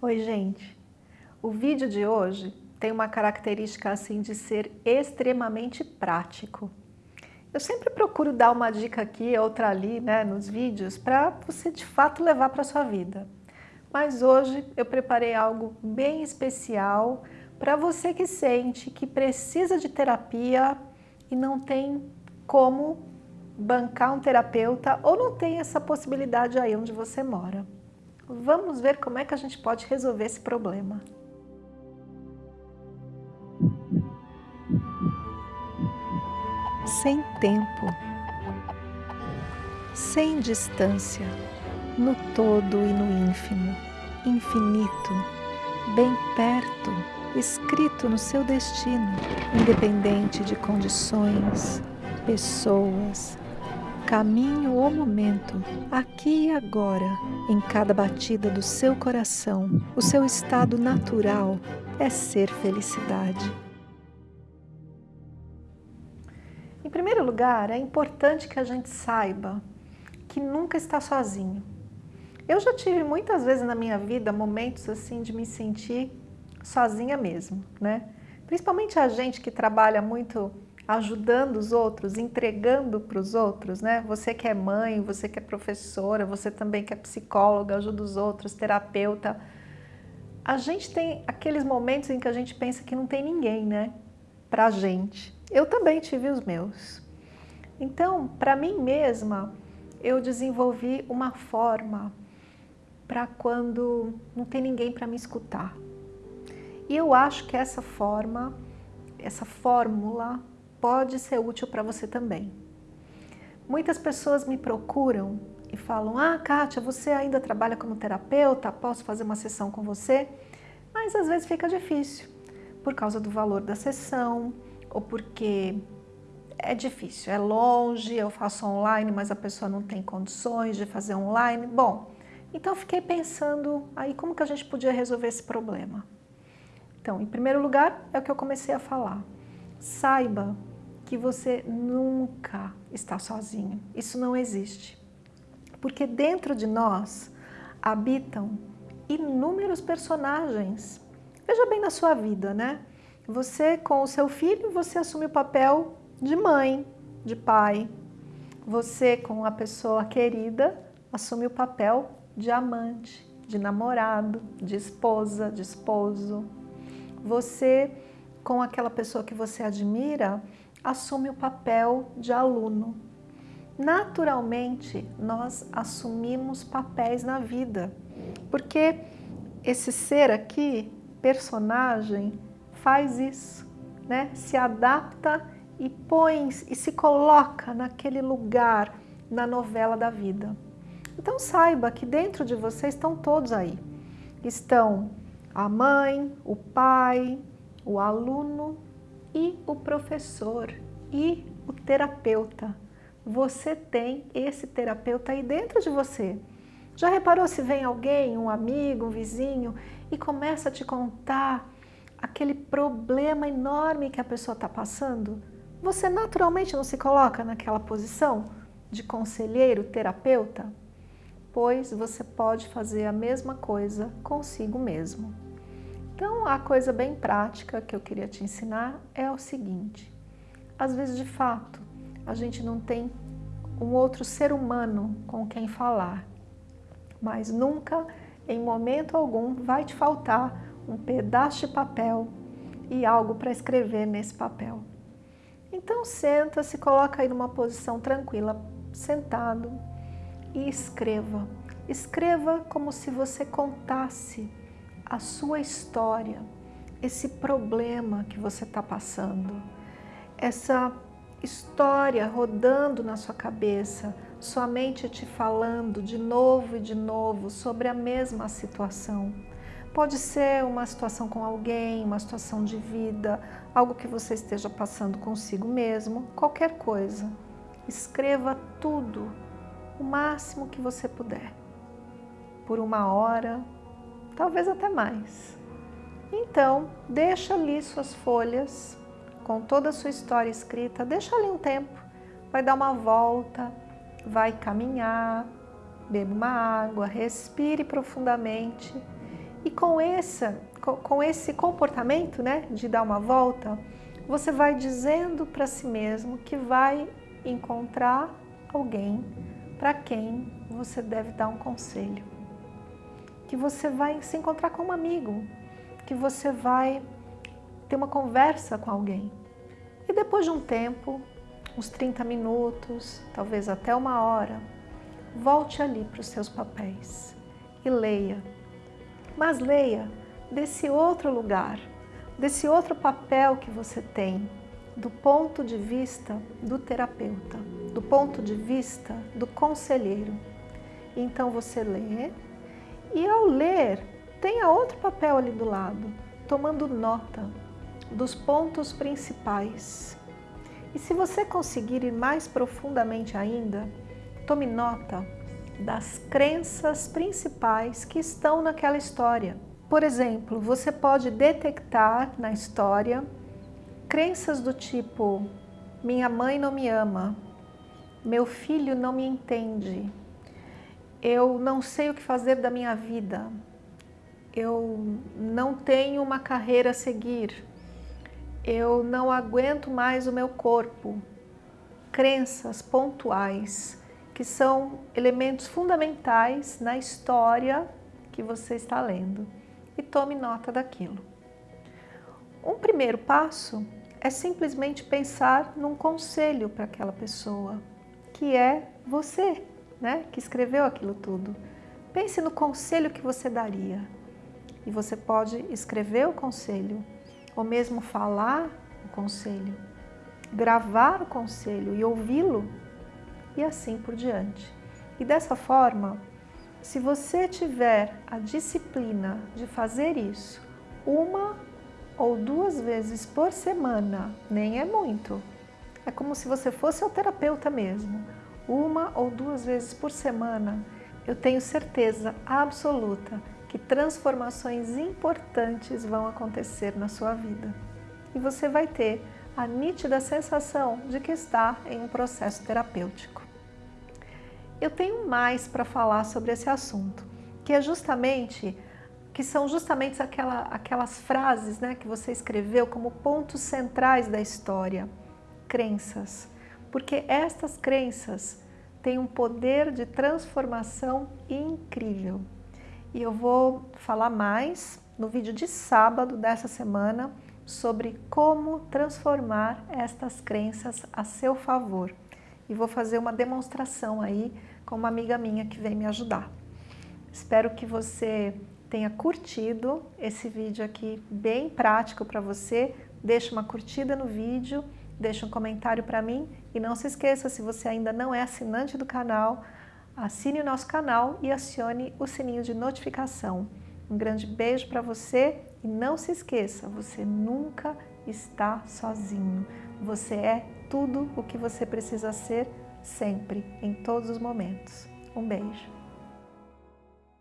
Oi, gente! O vídeo de hoje tem uma característica assim de ser extremamente prático. Eu sempre procuro dar uma dica aqui, outra ali, né, nos vídeos, para você de fato levar para sua vida. Mas hoje eu preparei algo bem especial para você que sente que precisa de terapia e não tem como bancar um terapeuta ou não tem essa possibilidade aí onde você mora. Vamos ver como é que a gente pode resolver esse problema. Sem tempo, sem distância, no todo e no ínfimo, infinito, bem perto, escrito no seu destino, independente de condições, pessoas, caminho ou momento, aqui e agora, em cada batida do seu coração, o seu estado natural é ser felicidade. Em primeiro lugar, é importante que a gente saiba que nunca está sozinho. Eu já tive muitas vezes na minha vida momentos assim de me sentir sozinha mesmo, né? Principalmente a gente que trabalha muito ajudando os outros, entregando para os outros, né? Você que é mãe, você que é professora, você também que é psicóloga, ajuda os outros, terapeuta. A gente tem aqueles momentos em que a gente pensa que não tem ninguém, né? Pra gente. Eu também tive os meus. Então, para mim mesma, eu desenvolvi uma forma para quando não tem ninguém para me escutar. E eu acho que essa forma, essa fórmula pode ser útil para você também. Muitas pessoas me procuram e falam, ah, Kátia, você ainda trabalha como terapeuta, posso fazer uma sessão com você? Mas às vezes fica difícil, por causa do valor da sessão, ou porque é difícil, é longe, eu faço online, mas a pessoa não tem condições de fazer online. Bom, então fiquei pensando aí como que a gente podia resolver esse problema. Então, em primeiro lugar, é o que eu comecei a falar. Saiba que você nunca está sozinho. Isso não existe. Porque dentro de nós habitam inúmeros personagens. Veja bem na sua vida, né? Você com o seu filho, você assume o papel de mãe, de pai. Você com a pessoa querida, assume o papel de amante, de namorado, de esposa, de esposo. Você com aquela pessoa que você admira, assume o papel de aluno. Naturalmente, nós assumimos papéis na vida, porque esse ser aqui, personagem, faz isso, né? se adapta e põe e se coloca naquele lugar na novela da vida. Então saiba que dentro de você estão todos aí. Estão a mãe, o pai, o aluno e o professor e o terapeuta. Você tem esse terapeuta aí dentro de você. Já reparou se vem alguém, um amigo, um vizinho, e começa a te contar aquele problema enorme que a pessoa está passando? Você naturalmente não se coloca naquela posição de conselheiro, terapeuta? Pois você pode fazer a mesma coisa consigo mesmo. Então, a coisa bem prática que eu queria te ensinar é o seguinte. Às vezes, de fato, a gente não tem um outro ser humano com quem falar, mas nunca, em momento algum, vai te faltar um pedaço de papel e algo para escrever nesse papel. Então senta, se coloca aí numa posição tranquila, sentado e escreva. Escreva como se você contasse a sua história, esse problema que você está passando, essa história rodando na sua cabeça, sua mente te falando de novo e de novo sobre a mesma situação. Pode ser uma situação com alguém, uma situação de vida, algo que você esteja passando consigo mesmo, qualquer coisa. Escreva tudo, o máximo que você puder. Por uma hora, talvez até mais. Então, deixa ali suas folhas com toda a sua história escrita, deixa ali um tempo, vai dar uma volta, vai caminhar, beba uma água, respire profundamente E com esse, com esse comportamento né, de dar uma volta, você vai dizendo para si mesmo que vai encontrar alguém para quem você deve dar um conselho. Que você vai se encontrar com um amigo, que você vai ter uma conversa com alguém. E depois de um tempo, uns 30 minutos, talvez até uma hora, volte ali para os seus papéis e leia. Mas leia desse outro lugar, desse outro papel que você tem, do ponto de vista do terapeuta, do ponto de vista do conselheiro. Então você lê e ao ler, tenha outro papel ali do lado, tomando nota dos pontos principais. E se você conseguir ir mais profundamente ainda, tome nota das crenças principais que estão naquela história. Por exemplo, você pode detectar na história crenças do tipo minha mãe não me ama, meu filho não me entende, eu não sei o que fazer da minha vida, eu não tenho uma carreira a seguir, eu não aguento mais o meu corpo. Crenças pontuais que são elementos fundamentais na história que você está lendo e tome nota daquilo. Um primeiro passo é simplesmente pensar num conselho para aquela pessoa, que é você, né, que escreveu aquilo tudo. Pense no conselho que você daria. E você pode escrever o conselho, ou mesmo falar o conselho, gravar o conselho e ouvi-lo e assim por diante. E dessa forma, se você tiver a disciplina de fazer isso uma ou duas vezes por semana, nem é muito, é como se você fosse o terapeuta mesmo, uma ou duas vezes por semana, eu tenho certeza absoluta que transformações importantes vão acontecer na sua vida. E você vai ter a nítida sensação de que está em um processo terapêutico. Eu tenho mais para falar sobre esse assunto, que é justamente que são justamente aquela, aquelas frases né, que você escreveu como pontos centrais da história, crenças, porque estas crenças têm um poder de transformação incrível. E eu vou falar mais no vídeo de sábado dessa semana sobre como transformar estas crenças a seu favor e vou fazer uma demonstração aí com uma amiga minha que vem me ajudar. Espero que você tenha curtido esse vídeo aqui bem prático para você. Deixe uma curtida no vídeo, deixe um comentário para mim e não se esqueça, se você ainda não é assinante do canal, assine o nosso canal e acione o sininho de notificação. Um grande beijo para você e não se esqueça, você nunca está sozinho. Você é tudo o que você precisa ser sempre, em todos os momentos. Um beijo.